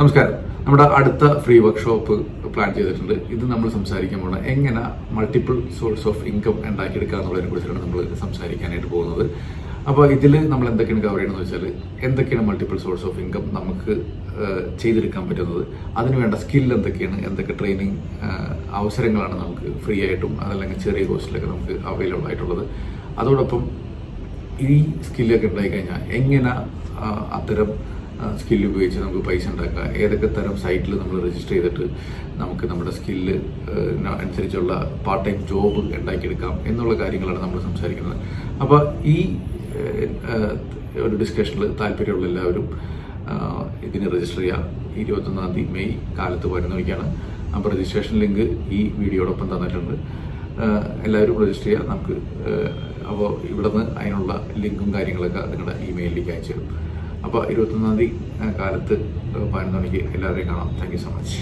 നമസ്കാരം. നമ്മുടെ അടുത്ത ഫ്രീ വർക്ക്ഷോപ്പ് പ്ലാൻ ചെയ്തിട്ടുണ്ട്. ഇത് നമ്മൾ സംസാരിക്കാൻ പോകുന്നത് എങ്ങനെ മൾട്ടിപ്പിൾ സോഴ്സ് ഓഫ് ഇൻകം ഉണ്ടാക്കിയെടുക്കുക എന്നുള്ളതിനെ കുറിച്ചാണ് നമ്മൾ സംസാരിക്കാനായിട്ട് പോകുന്നത്. അപ്പോൾ ഇതിൽ നമ്മൾ എന്തൊക്കെയാണ് കവർ ചെയ്യണമെന്ന് വെച്ചാൽ എന്തൊക്കെയാണ് മൾട്ടിപ്പിൾ സോഴ്സ് ഓഫ് ഇൻകം നമുക്ക് ചെയ്തെടുക്കാൻ പറ്റുന്നത്? അതിനുവേണ്ട സ്കിൽ എന്തൊക്കെയാണ്? എന്തൊക്കെ ട്രെയിനിങ് അവസരങ്ങളാണ് നമുക്ക് ഫ്രീ ആയിട്ടും അതല്ലെങ്കിൽ ചെറിയ കോസ്റ്റിലൊക്കെ നമുക്ക് അവൈലബിൾ ആയിട്ടുള്ളത്. അതോടൊപ്പം ഈ സ്കില്ലൊക്കെ ഉണ്ടായിക്കഴിഞ്ഞാൽ എങ്ങനെ അത്തരം സ്കില്ല് ഉപയോഗിച്ച് നമുക്ക് പൈസ ഉണ്ടാക്കുക. ഏതൊക്കെ തരം സൈറ്റിൽ നമ്മൾ രജിസ്റ്റർ ചെയ്തിട്ട് നമുക്ക് നമ്മുടെ സ്കില്ല് അനുസരിച്ചുള്ള പാർട്ട് ടൈം ജോബ് ഉണ്ടാക്കിയെടുക്കാം എന്നുള്ള കാര്യങ്ങളാണ് നമ്മൾ സംസാരിക്കുന്നത്. അപ്പോൾ ഈ ഒരു ഡിസ്കഷനിൽ താല്പര്യമുള്ള എല്ലാവരും ഇതിന് രജിസ്റ്റർ ചെയ്യാം. ഇരുപത്തൊന്നാം തീയതി മെയ് കാലത്ത് വരുന്നവയ്ക്കാണ്. അപ്പോൾ രജിസ്ട്രേഷൻ ലിങ്ക് ഈ വീഡിയോടൊപ്പം തന്നിട്ടുണ്ട്. എല്ലാവരും രജിസ്റ്റർ ചെയ്യാം. നമുക്ക് അപ്പോൾ ഇവിടുന്ന് അതിനുള്ള ലിങ്കും കാര്യങ്ങളൊക്കെ നിങ്ങളുടെ ഇമെയിലിലേക്ക് അയച്ചു തരും. അപ്പോൾ ഇരുപത്തൊന്നാം തീയതി കാലത്ത് പതിനൊന്ന് മണിക്ക് എല്ലാവരെയും കാണാം. Thank so much